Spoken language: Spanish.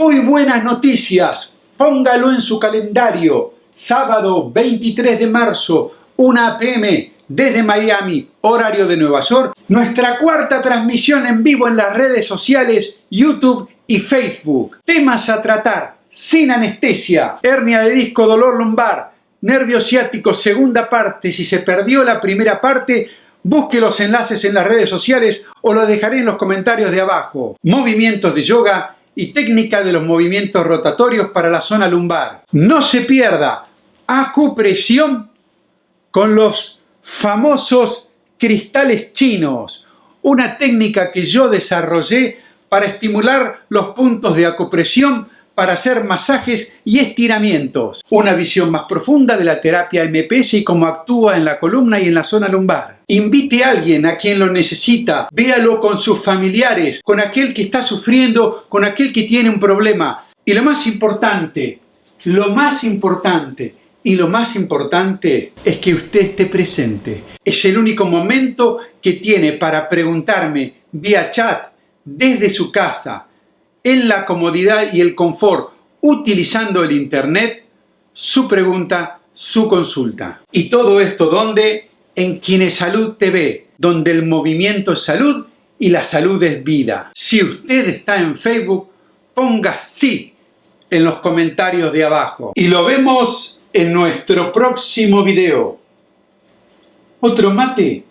Muy buenas noticias, póngalo en su calendario. Sábado 23 de marzo, 1 pm, desde Miami, horario de Nueva York, nuestra cuarta transmisión en vivo en las redes sociales, YouTube y Facebook. Temas a tratar, sin anestesia, hernia de disco, dolor lumbar, nervio ciático, segunda parte. Si se perdió la primera parte, busque los enlaces en las redes sociales o los dejaré en los comentarios de abajo. Movimientos de yoga y técnica de los movimientos rotatorios para la zona lumbar. No se pierda acupresión con los famosos cristales chinos, una técnica que yo desarrollé para estimular los puntos de acupresión para hacer masajes y estiramientos. Una visión más profunda de la terapia MPS y cómo actúa en la columna y en la zona lumbar. Invite a alguien a quien lo necesita, véalo con sus familiares, con aquel que está sufriendo, con aquel que tiene un problema. Y lo más importante, lo más importante y lo más importante es que usted esté presente. Es el único momento que tiene para preguntarme vía chat desde su casa en la comodidad y el confort utilizando el Internet, su pregunta, su consulta. Y todo esto donde? En Salud TV, donde el movimiento es salud y la salud es vida. Si usted está en Facebook, ponga sí en los comentarios de abajo. Y lo vemos en nuestro próximo video. ¿Otro mate?